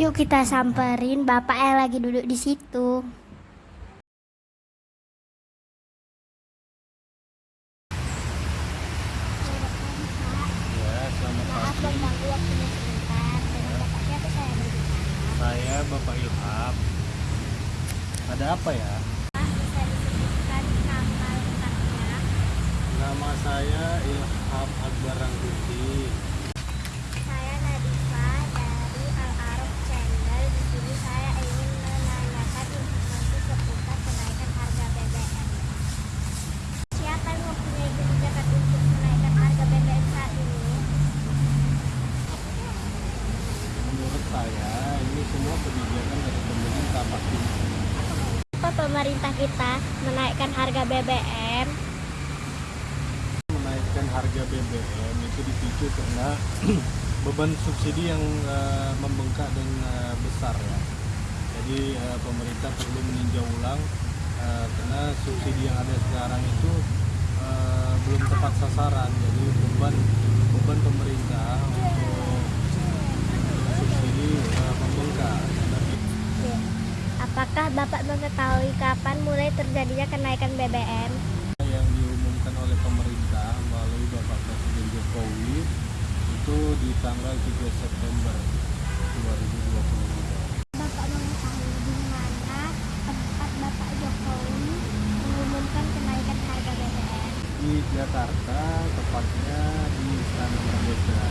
Yuk kita samperin bapak yang lagi duduk di situ. Ya, saya Bapak Ilham. Ada apa ya? Nama saya Ilham Akbar Rangkuti. Saya Nadifa dari Al Arab Channel. Di sini saya ingin menanyakan informasi seputar kenaikan harga BBM. Siapa yang mempunyai kebijakan untuk menaikkan harga BBM saat ini? Menurut saya ini semua kebijakan dari pemerintah pasti. Apa pemerintah kita menaikkan harga BBM? Menaikkan harga BBM itu dipicu karena beban subsidi yang eh, membengkak dan eh, besar ya. Jadi eh, pemerintah perlu meninjau ulang eh, karena subsidi yang ada sekarang itu eh, belum tepat sasaran. Jadi beban beban pemerintah untuk subsidi eh, membengkak. Dan Ya. Apakah Bapak kapan mulai terjadinya kenaikan BBM? yang diumumkan oleh pemerintah melalui Bapak Presiden Jokowi itu di tanggal 3 September 2022. Bapak mengetahui di mana tempat Bapak Jokowi mengumumkan kenaikan harga BBM? Di Jakarta, tepatnya di Istana Merdeka.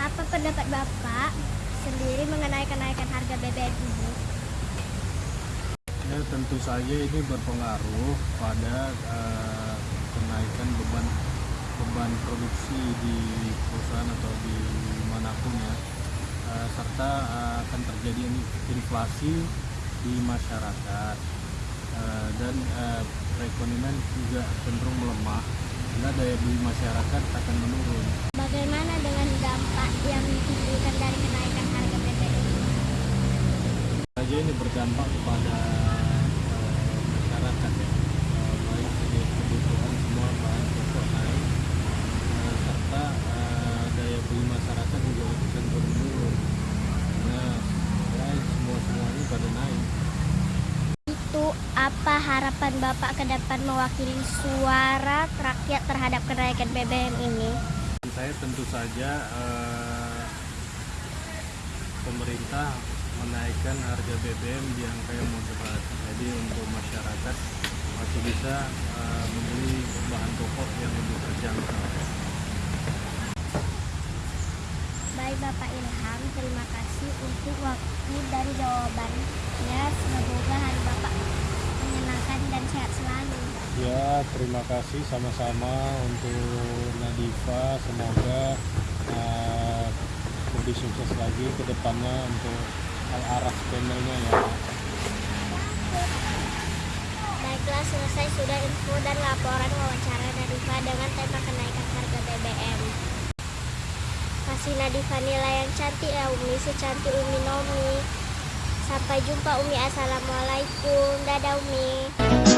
Apa pendapat Bapak sendiri mengenai kenaikan harga BBM ini? Ya, tentu saja ini berpengaruh pada eh, kenaikan beban beban produksi di perusahaan atau di mana pun ya, Eh, serta eh, akan terjadi inflasi di masyarakat Eh, dan perekonomian juga cenderung melemah karena daya beli masyarakat akan menurun. Bagaimana dengan dampak yang ditimbulkan dari kenaikan harga BBM? saja ini berdampak kepada eh, masyarakat ya Eh, baik dari kebutuhan semua bahan pokok naik eh, serta eh, daya beli masyarakat juga cenderung menurun karena ya, semua semuanya pada naik Itu apa harapan Bapak ke depan mewakili suara rakyat terhadap kenaikan BBM ini? Saya tentu saja eh, pemerintah menaikkan harga BBM di angka yang moderat jadi untuk masyarakat masih bisa eh, membeli bahan pokok yang lebih terjangkau Baik Bapak Ilham, terima kasih untuk waktu dan jawabannya. Semoga hari Bapak menyenangkan dan sehat selalu. Ya, terima kasih sama-sama untuk Nadifa. Semoga uh, lebih sukses lagi ke depannya untuk Al-Araf channelnya ya. Baiklah, selesai sudah info dan laporan wawancara Nadifa dengan tema kenaikan harga BBM. Kasih Nadifa nilai yang cantik ya Umi, secantik Umi Nomi. Sampai jumpa Umi, Assalamualaikum. Dadah Umi.